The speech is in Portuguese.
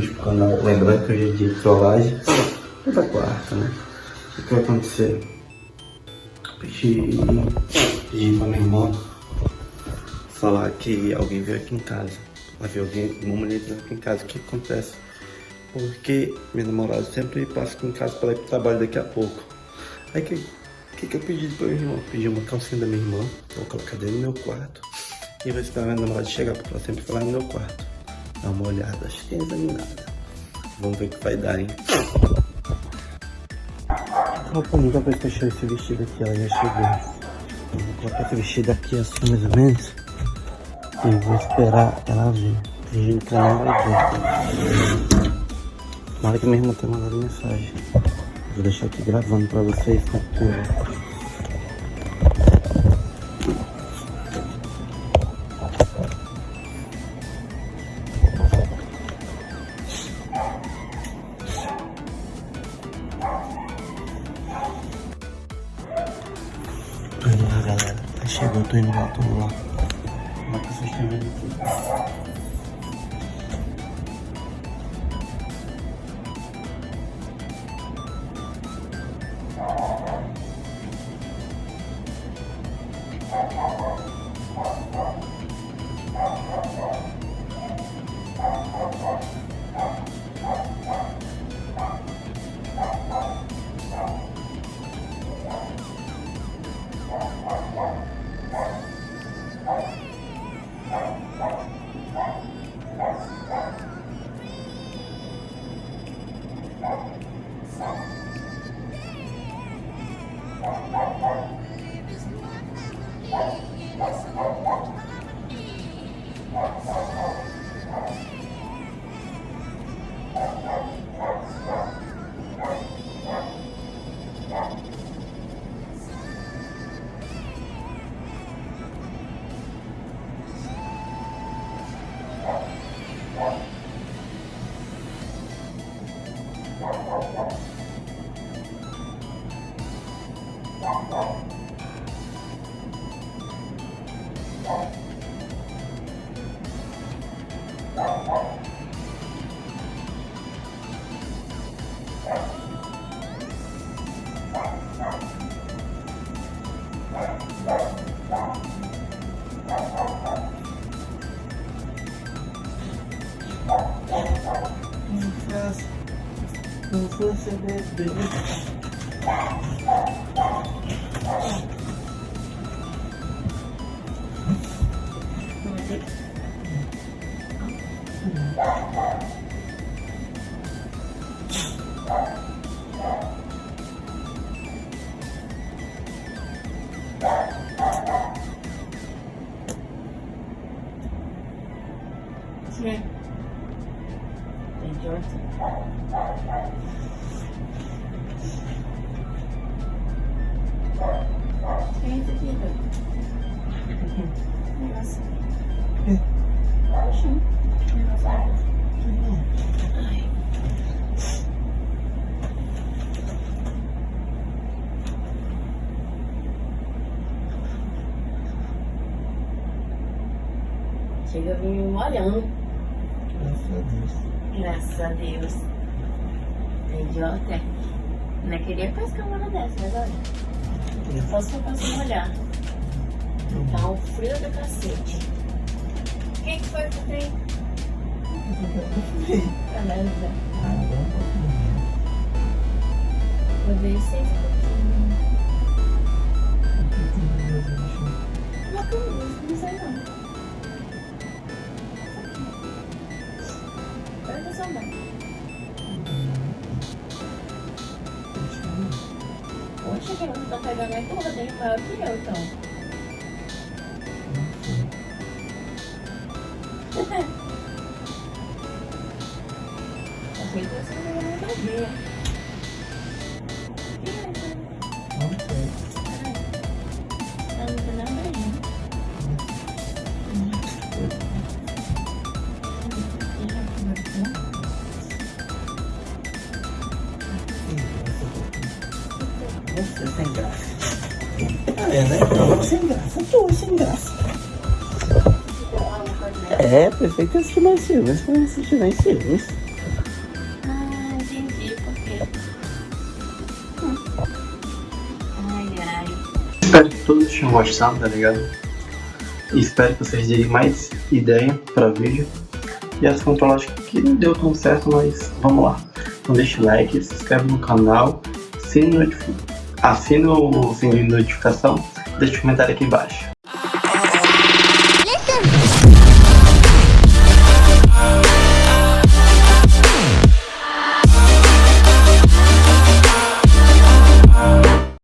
pro canal, lembrando que hoje é dia de trollagem. Toda quarta, né? O que vai acontecer? Pedi, pedi pra minha irmã falar que alguém veio aqui em casa. Vai ver alguém, uma mulher aqui em casa. O que acontece? Porque minha namorada sempre passa aqui em casa para ir pro trabalho daqui a pouco. Aí que, que, que eu pedi pra minha irmã? Pedi uma calcinha da minha irmã, vou colocar dentro do meu quarto. E vou esperar minha namorada chegar, porque ela sempre lá no meu quarto. Dá uma olhada, acho que é examinada. Vamos ver o que vai dar, hein? Opa, nunca vai fechar esse vestido aqui, ela já chegou. Vou colocar esse vestido aqui assim, mais ou menos. E vou esperar ela vir. Fingindo que ela não vai ver. Tomara que minha irmã tenha mandado mensagem. Vou deixar aqui gravando pra vocês com curva. Galera. Tá chegando, tô indo lá, tô indo lá. Como é que vocês estão vendo aqui? Não Thank you. Fosse bebê. Yeah. Quem é. Chega a vir molhando. Graças a Deus. É idiota. Não queria pescar uma hora dessa, mas olha. Só se eu posso molhar. Tá um frio do cacete. Quem que foi que tem? Beleza. Vou ver seis Poxa, que não tá pegando é toda, tem maior que eu, então. Achei que você não ia É, né? Sem graça. Tu sem graça. É, prefeito assistir mais filmes pra assistir mais filmes. Ah, entendi por quê. Hum. Ai, ai. Espero que todos tenham gostado, tá ligado? E espero que vocês deem mais ideia pra vídeo. E essa foi uma que não deu tão certo, mas vamos lá. Então deixa o like, se inscreve no canal, assina o, notifi... assina o sininho de notificação, deixa um comentário aqui embaixo.